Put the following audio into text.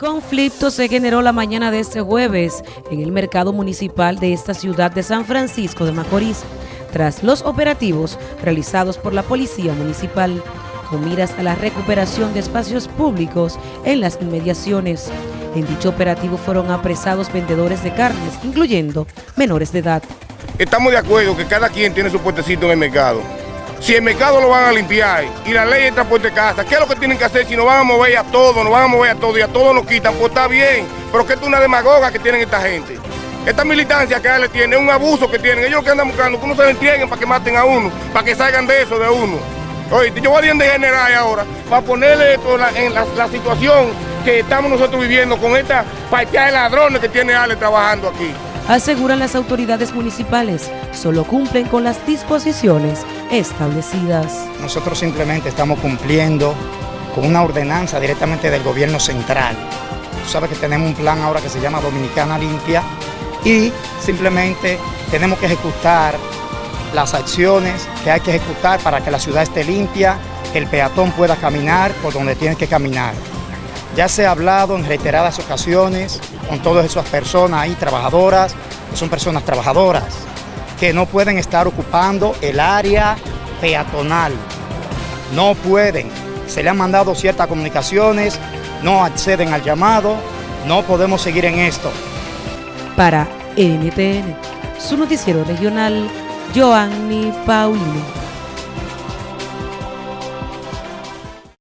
Conflicto se generó la mañana de este jueves en el mercado municipal de esta ciudad de San Francisco de Macorís, tras los operativos realizados por la Policía Municipal, con miras a la recuperación de espacios públicos en las inmediaciones. En dicho operativo fueron apresados vendedores de carnes, incluyendo menores de edad. Estamos de acuerdo que cada quien tiene su puestecito en el mercado si el mercado lo van a limpiar y la ley de transporte de casa, ¿qué es lo que tienen que hacer? Si nos van a mover a todos, nos van a mover a todos y a todos nos quitan, pues está bien. Pero que es una demagoga que tienen esta gente. Esta militancia que le tiene un abuso que tienen. Ellos lo que andan buscando, que uno se entreguen para que maten a uno, para que salgan de eso de uno. Oye, yo voy a de general ahora para ponerle esto en la, situación que estamos nosotros viviendo con esta partida de ladrones que tiene Ale trabajando aquí. Aseguran las autoridades municipales, solo cumplen con las disposiciones establecidas. Nosotros simplemente estamos cumpliendo con una ordenanza directamente del gobierno central. Tú sabes que tenemos un plan ahora que se llama Dominicana Limpia y simplemente tenemos que ejecutar las acciones que hay que ejecutar para que la ciudad esté limpia, que el peatón pueda caminar por donde tiene que caminar. Ya se ha hablado en reiteradas ocasiones con todas esas personas ahí trabajadoras, que son personas trabajadoras, que no pueden estar ocupando el área peatonal. No pueden. Se le han mandado ciertas comunicaciones, no acceden al llamado, no podemos seguir en esto. Para NTN, su noticiero regional, Joanny Paulino.